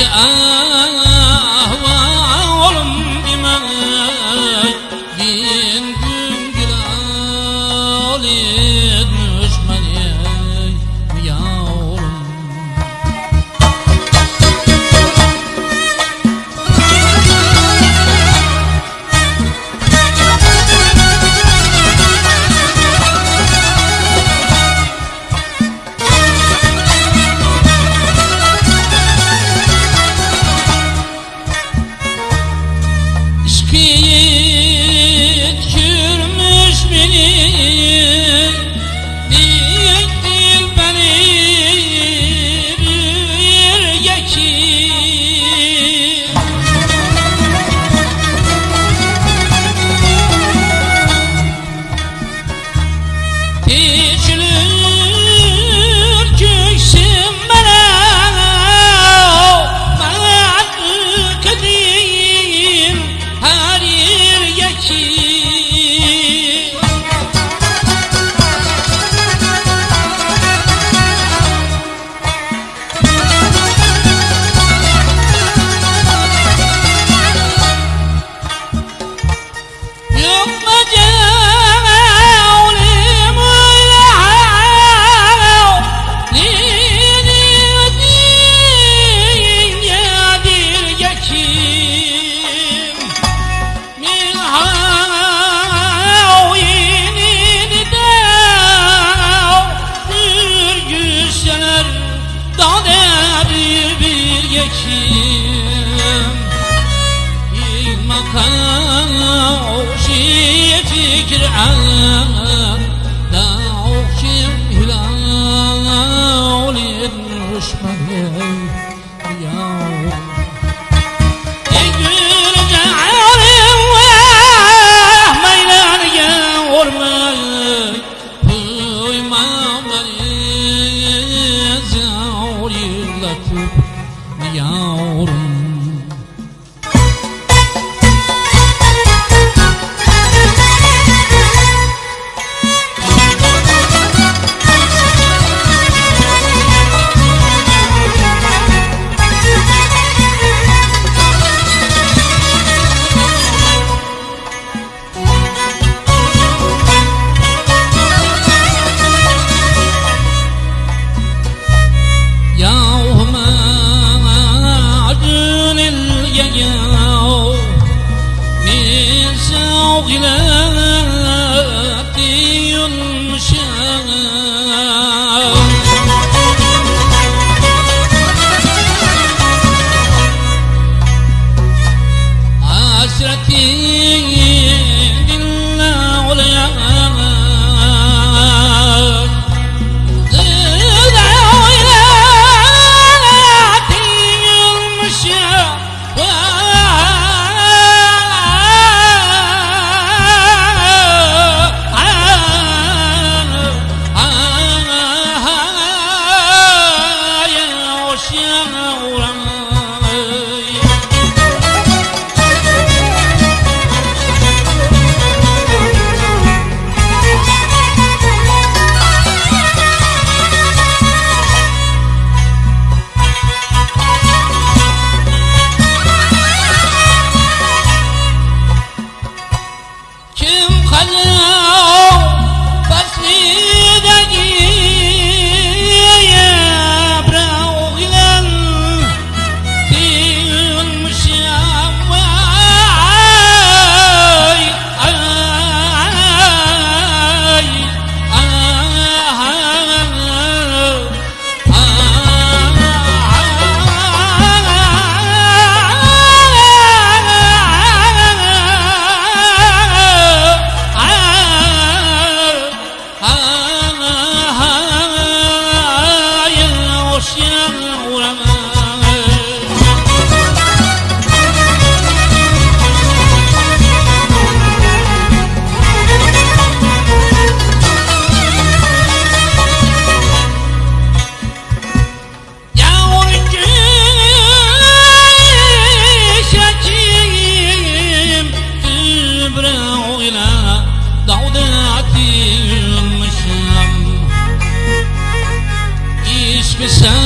جاء gari bir yekim İlmakana o şiye fikir Allah suspicion